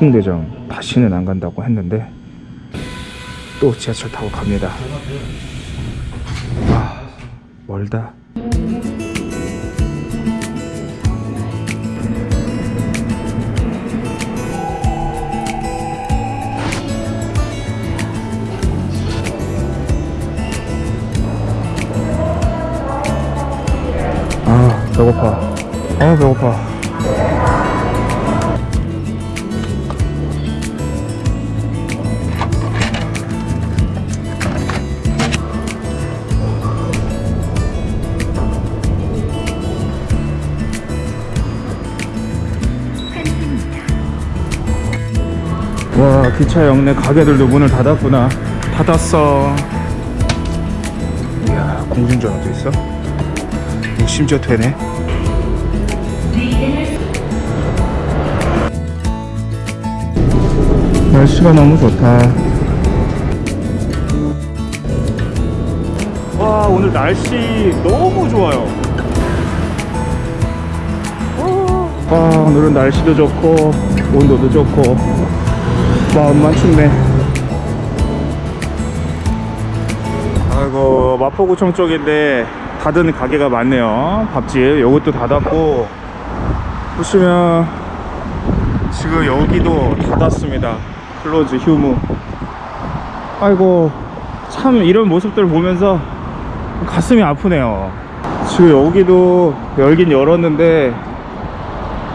홍대점 다시는 안 간다고 했는데 또 지하철 타고 갑니다. 아, 멀다. 아, 배고파. 아, 배고파. 기차 역내 가게들도 문을 닫았구나. 닫았어. 이야 공중전화도 있어? 오, 심지어 되네. 날씨가 너무 좋다. 와 오늘 날씨 너무 좋아요. 와 오늘은 날씨도 좋고 온도도 좋고 마음만 춥네. 아이고 마포구청 쪽인데 닫은 가게가 많네요. 밥집 요것도 닫았고. 보시면 지금 여기도 닫았습니다. close 휴무. 아이고 참 이런 모습들 보면서 가슴이 아프네요. 지금 여기도 열긴 열었는데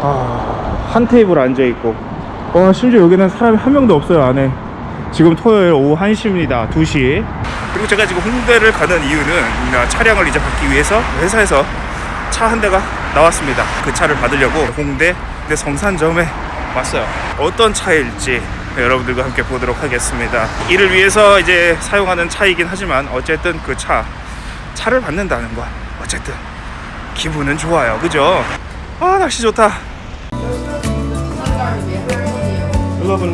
아, 한 테이블 앉아있고 와 심지어 여기는 사람이 한 명도 없어요 안에. 지금 토요일 오후 1시입니다. 2시. 그리고 제가 지금 홍대를 가는 이유는 아, 차량을 이제 받기 위해서 회사에서 차 한 대가 나왔습니다. 그 차를 받으려고 홍대 내 성산점에 왔어요. 어떤 차일지 여러분들과 함께 보도록 하겠습니다. 이를 위해서 이제 사용하는 차이긴 하지만 어쨌든 그 차 차를 받는다는 건 어쨌든 기분은 좋아요. 그죠? 아 날씨 좋다 와봐.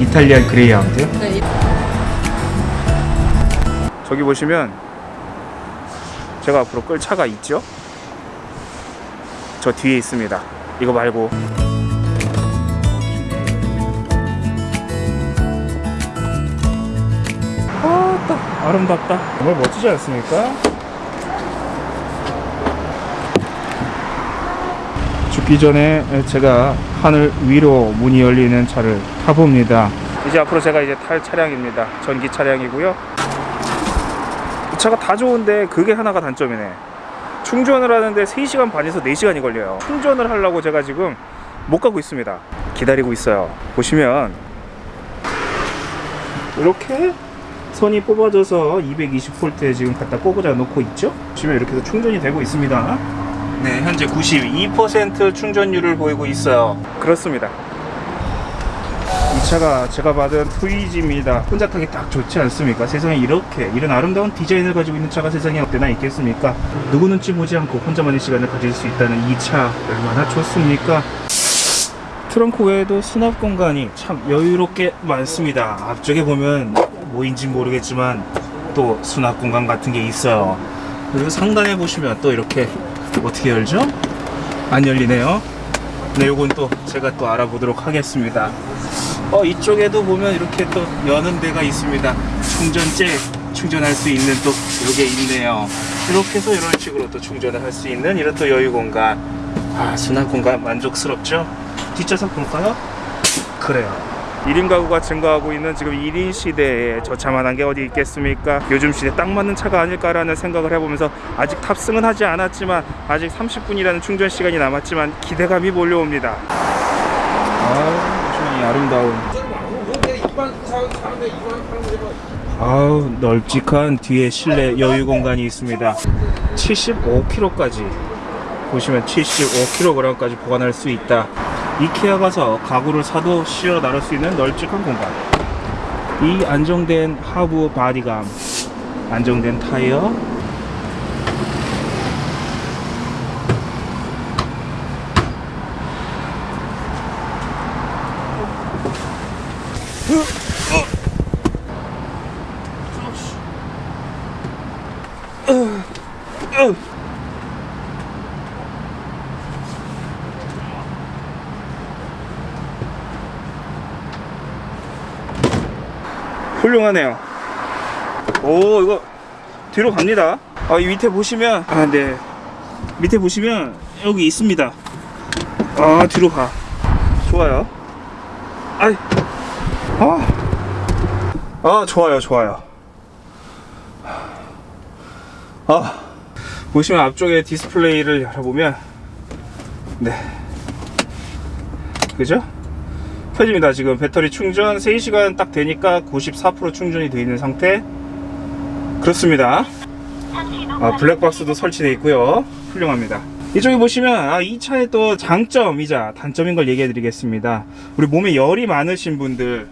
이탈리안 그레이하운드요? 네. 저기 보시면 제가 앞으로 끌 차가 있죠? 저 뒤에 있습니다. 이거 말고 아름답다. 정말 멋지지 않습니까? 죽기 전에 제가 하늘 위로 문이 열리는 차를 타봅니다. 이제 앞으로 제가 이제 탈 차량입니다. 전기 차량이고요. 이 차가 다 좋은데 그게 하나가 단점이네. 충전을 하는데 3시간 반에서 4시간이 걸려요. 충전을 하려고 제가 지금 못 가고 있습니다. 기다리고 있어요. 보시면 이렇게 선이 뽑아져서 220V에 지금 갖다 꽂아 놓고 있죠? 보시면 이렇게 해서 충전이 되고 있습니다. 네, 현재 92% 충전율을 보이고 있어요. 그렇습니다. 이 차가 제가 받은 트위지입니다. 혼자 타기 딱 좋지 않습니까? 세상에 이렇게 이런 아름다운 디자인을 가지고 있는 차가 세상에 어디나 있겠습니까? 누구 눈치 보지 않고 혼자만의 시간을 가질 수 있다는 이 차 얼마나 좋습니까? 트렁크 외에도 수납 공간이 참 여유롭게 많습니다. 앞쪽에 보면 뭐인지 모르겠지만 또 수납 공간 같은 게 있어요. 그리고 상단에 보시면 또 이렇게 어떻게 열죠? 안 열리네요. 네, 요건 또 제가 또 알아보도록 하겠습니다. 어, 이쪽에도 보면 이렇게 또 여는 데가 있습니다. 충전재 충전할 수 있는 또 요게 있네요. 이렇게 해서 이런 식으로 또 충전을 할 수 있는 이런 또 여유 공간. 아, 수납 공간 만족스럽죠? 뒷좌석 볼까요? 그래요. 1인 가구가 증가하고 있는 지금 1인 시대에 저 차만한 게 어디 있겠습니까? 요즘 시대에 딱 맞는 차가 아닐까라는 생각을 해보면서 아직 탑승은 하지 않았지만 아직 30분이라는 충전 시간이 남았지만 기대감이 몰려옵니다. 아, 이 아름다운 아우 널찍한 뒤에 실내 여유 공간이 있습니다 75kg까지 보시면 75kg까지 보관할 수 있다 이케아 가서 가구를 사도 씌워 나를 수 있는 널찍한 공간. 이 안정된 하부 바디감 안정된 타이어 으, 으. 훌륭하네요. 오 이거 뒤로 갑니다. 아, 이 밑에 보시면 아, 네. 밑에 보시면 여기 있습니다. 아, 뒤로 가. 좋아요. 아이. 아. 아, 좋아요. 좋아요. 아. 보시면 앞쪽에 디스플레이를 열어보면 네. 그죠? 켜집니다. 지금 배터리 충전 3시간 딱 되니까 94% 충전이 되어 있는 상태. 그렇습니다. 아, 블랙박스도 설치되어 있고요. 훌륭합니다. 이쪽에 보시면 아, 이 차의 또 장점이자 단점인 걸 얘기해 드리겠습니다. 우리 몸에 열이 많으신 분들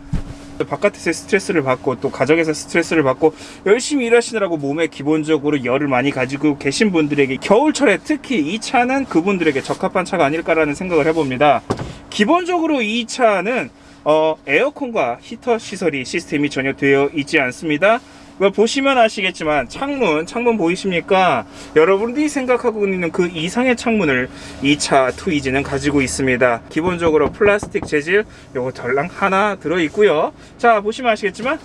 바깥에서 스트레스를 받고 또 가정에서 스트레스를 받고 열심히 일하시느라고 몸에 기본적으로 열을 많이 가지고 계신 분들에게 겨울철에 특히 이 차는 그분들에게 적합한 차가 아닐까라는 생각을 해봅니다. 기본적으로 이 차는 어, 에어컨과 히터 시설이 시스템이 전혀 되어 있지 않습니다. 이거 보시면 아시겠지만 창문 창문 보이십니까? 여러분들이 생각하고 있는 그 이상의 창문을 이차 트위즈는 가지고 있습니다. 기본적으로 플라스틱 재질 요거 덜랑 하나 들어 있고요. 자 보시면 아시겠지만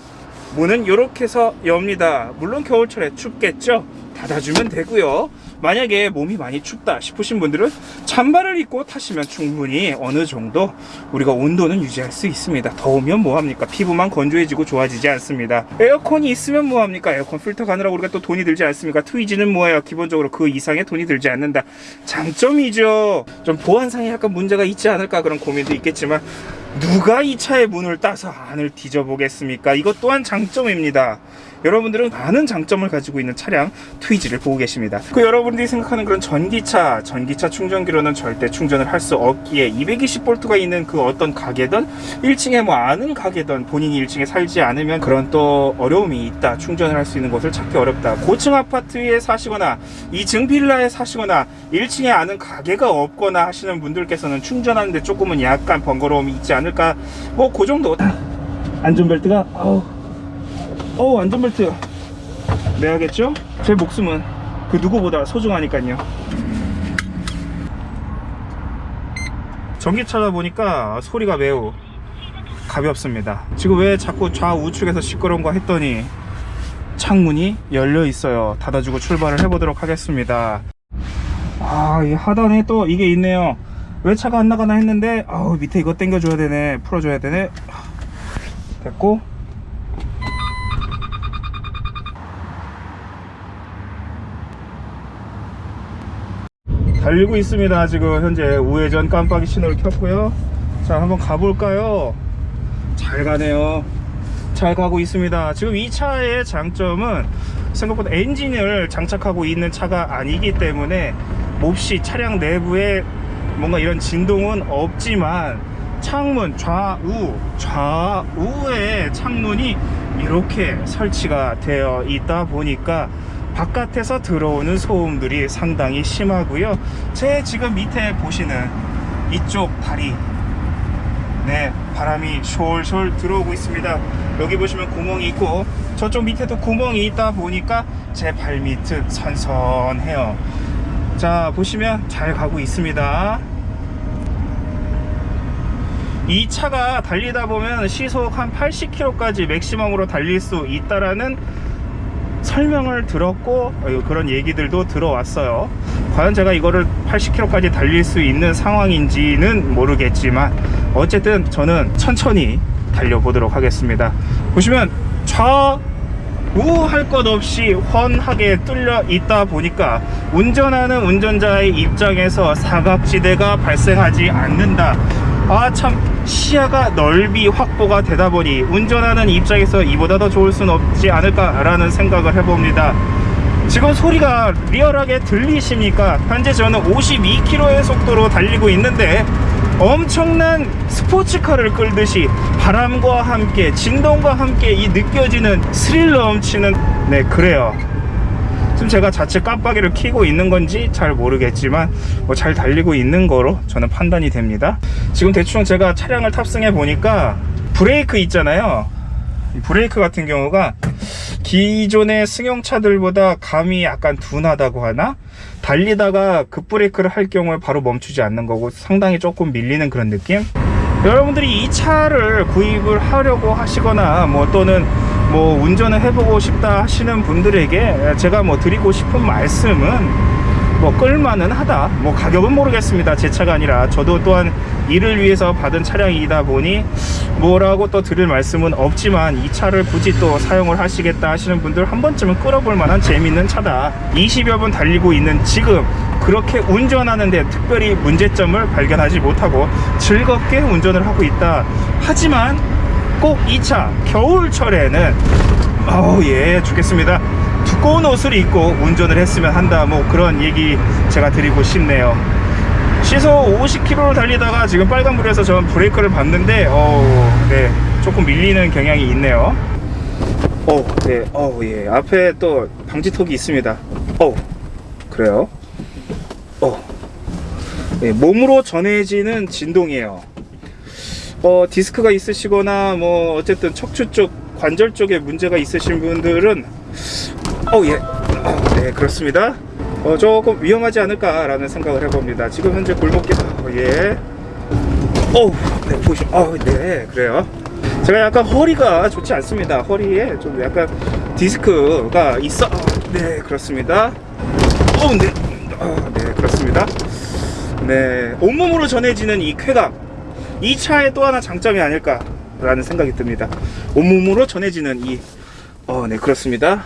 문은 이렇게 해서 엽니다. 물론 겨울철에 춥겠죠? 닫아주면 되고요 만약에 몸이 많이 춥다 싶으신 분들은 잠바를 입고 타시면 충분히 어느 정도 우리가 온도는 유지할 수 있습니다. 더우면 뭐합니까? 피부만 건조해지고 좋아지지 않습니다. 에어컨이 있으면 뭐합니까? 에어컨 필터 가느라고 우리가 또 돈이 들지 않습니까? 트위지는 뭐예요? 기본적으로 그 이상의 돈이 들지 않는다. 장점이죠. 좀 보안상에 약간 문제가 있지 않을까 그런 고민도 있겠지만 누가 이 차의 문을 따서 안을 뒤져보겠습니까? 이것 또한 장점입니다 여러분들은 많은 장점을 가지고 있는 차량 트위지를 보고 계십니다. 그 여러분들이 생각하는 그런 전기차, 전기차 충전기로는 절대 충전을 할 수 없기에 220V가 있는 그 어떤 가게든 1층에 뭐 아는 가게든 본인이 1층에 살지 않으면 그런 또 어려움이 있다. 충전을 할 수 있는 곳을 찾기 어렵다. 고층 아파트에 사시거나 2층 빌라에 사시거나 1층에 아는 가게가 없거나 하시는 분들께서는 충전하는데 조금은 약간 번거로움이 있지 않을까. 뭐 그 정도. 안전벨트가 아우 어 안전벨트 매야겠죠? 제 목숨은 그 누구보다 소중하니까요. 전기차다 보니까 소리가 매우 가볍습니다. 지금 왜 자꾸 좌우측에서 시끄러운가 했더니 창문이 열려 있어요. 닫아주고 출발을 해보도록 하겠습니다. 아이 하단에 또 이게 있네요. 왜 차가 안 나가나 했는데 아우 밑에 이거 당겨줘야 되네 풀어줘야 되네. 됐고 달리고 있습니다. 지금 현재 우회전 깜빡이 신호를 켰고요. 자 한번 가볼까요? 잘 가네요. 잘 가고 있습니다. 지금 이 차의 장점은 생각보다 엔진을 장착하고 있는 차가 아니기 때문에 몹시 차량 내부에 뭔가 이런 진동은 없지만 창문 좌우 좌우에 창문이 이렇게 설치가 되어 있다 보니까 바깥에서 들어오는 소음들이 상당히 심하고요. 제 지금 밑에 보시는 이쪽 다리 네 바람이 솔솔 들어오고 있습니다. 여기 보시면 구멍이 있고 저쪽 밑에도 구멍이 있다 보니까 제 발밑은 선선해요. 자 보시면 잘 가고 있습니다. 이 차가 달리다 보면 시속 한 80km까지 맥시멈으로 달릴 수 있다라는 설명을 들었고 어, 그런 얘기들도 들어왔어요. 과연 제가 이거를 80km까지 달릴 수 있는 상황인지는 모르겠지만 어쨌든 저는 천천히 달려보도록 하겠습니다. 보시면 좌우 할 것 없이 훤하게 뚫려 있다 보니까 운전하는 운전자의 입장에서 사각지대가 발생하지 않는다. 아참 시야가 넓이 확보가 되다 보니 운전하는 입장에서 이보다 더 좋을 수는 없지 않을까 라는 생각을 해봅니다. 지금 소리가 리얼하게 들리십니까? 현재 저는 52km의 속도로 달리고 있는데 엄청난 스포츠카를 끌듯이 바람과 함께 진동과 함께 이 느껴지는 스릴 넘치는 네 그래요 지금 제가 자체 깜빡이를 켜고 있는 건지 잘 모르겠지만 뭐 잘 달리고 있는 거로 저는 판단이 됩니다 지금 대충 제가 차량을 탑승해 보니까 브레이크 있잖아요 이 브레이크 같은 경우가 기존의 승용차들보다 감이 약간 둔하다고 하나? 달리다가 급브레이크를 할 경우에 바로 멈추지 않는 거고 상당히 조금 밀리는 그런 느낌? 여러분들이 이 차를 구입을 하려고 하시거나 뭐 또는 뭐 운전을 해보고 싶다 하시는 분들에게 제가 뭐 드리고 싶은 말씀은 뭐 끌만은 하다. 뭐 가격은 모르겠습니다. 제 차가 아니라. 저도 또한 이를 위해서 받은 차량이다 보니 뭐라고 또 드릴 말씀은 없지만 이 차를 굳이 또 사용을 하시겠다 하시는 분들 한 번쯤은 끌어볼 만한 재밌는 차다. 20여 분 달리고 있는 지금 그렇게 운전하는데 특별히 문제점을 발견하지 못하고 즐겁게 운전을 하고 있다. 하지만 꼭이차 겨울철에는 어우 예 죽겠습니다 두꺼운 옷을 입고 운전을 했으면 한다 뭐 그런 얘기 제가 드리고 싶네요 시속 50km를 달리다가 지금 빨간불에서 전 브레이크를 밟는데 어, 네 조금 밀리는 경향이 있네요 어, 네, 어, 예. 앞에 또 방지턱이 있습니다. 어, 그래요. 어, 네, 몸으로 전해지는 진동이에요. 어, 디스크가 있으시거나 뭐 어쨌든 척추 쪽 관절 쪽에 문제가 있으신 분들은 어, 예, 어, 네, 그렇습니다. 어, 조금 위험하지 않을까 라는 생각을 해봅니다. 지금 현재 골목길, 어, 예. 어우, 네, 보시, 어, 네, 그래요. 제가 약간 허리가 좋지 않습니다. 허리에 좀 약간 디스크가 있어. 어, 네, 그렇습니다. 어, 네, 어, 네, 그렇습니다. 네, 온몸으로 전해지는 이 쾌감. 이 차의 또 하나 장점이 아닐까라는 생각이 듭니다. 온몸으로 전해지는 이, 어, 네, 그렇습니다.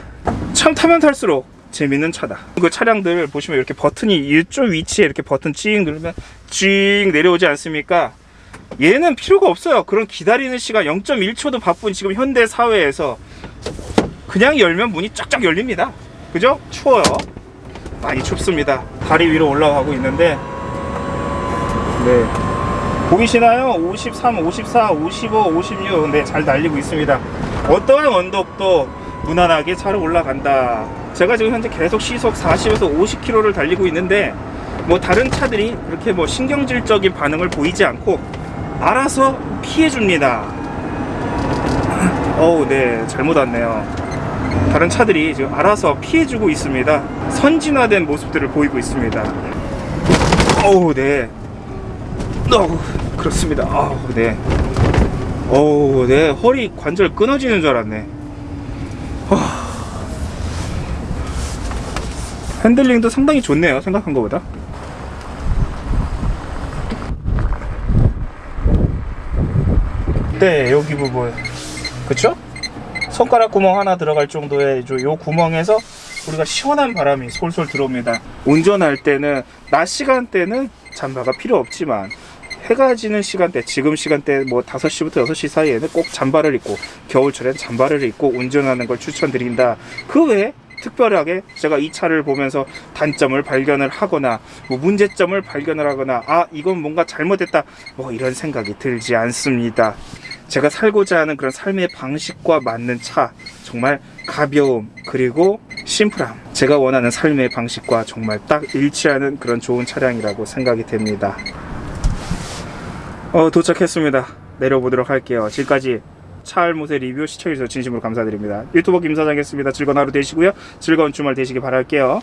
참 타면 탈수록 재밌는 차다. 그 차량들 보시면 이렇게 버튼이 이쪽 위치에 이렇게 버튼 찡 누르면 찡 내려오지 않습니까? 얘는 필요가 없어요. 그런 기다리는 시간 0.1초도 바쁜 지금 현대 사회에서 그냥 열면 문이 쫙쫙 열립니다. 그죠? 추워요. 많이 춥습니다. 다리 위로 올라가고 있는데 네. 보이시나요? 53, 54, 55, 56. 네, 잘 달리고 있습니다. 어떠한 언덕도 무난하게 차로 올라간다. 제가 지금 현재 계속 시속 40에서 50km를 달리고 있는데 뭐 다른 차들이 그렇게 뭐 신경질적인 반응을 보이지 않고 알아서 피해 줍니다. 어우, 네, 잘못 왔네요. 다른 차들이 지금 알아서 피해 주고 있습니다. 선진화된 모습들을 보이고 있습니다. 어우, 네. 어우, 그렇습니다. 어우, 네. 어우, 네. 허리 관절 끊어지는 줄 알았네. 하... 핸들링도 상당히 좋네요. 생각한 것보다. 네, 여기 부분. 그쵸? 손가락 구멍 하나 들어갈 정도의 저요 구멍에서 우리가 시원한 바람이 솔솔 들어옵니다. 운전할 때는 낮 시간대는 잠바가 필요 없지만 해가 지는 시간대, 지금 시간대 뭐 5시부터 6시 사이에는 꼭 잠바를 입고 겨울철엔 잠바를 입고 운전하는 걸 추천드린다. 그 외에 특별하게 제가 이 차를 보면서 단점을 발견을 하거나 뭐 문제점을 발견을 하거나 아 이건 뭔가 잘못했다 뭐 이런 생각이 들지 않습니다. 제가 살고자 하는 그런 삶의 방식과 맞는 차 정말 가벼움 그리고 심플함 제가 원하는 삶의 방식과 정말 딱 일치하는 그런 좋은 차량이라고 생각이 됩니다. 어, 도착했습니다. 내려보도록 할게요. 지금까지 차알못의 리뷰 시청해주셔서 진심으로 감사드립니다. 유튜버 김사장이었습니다. 즐거운 하루 되시고요. 즐거운 주말 되시기 바랄게요.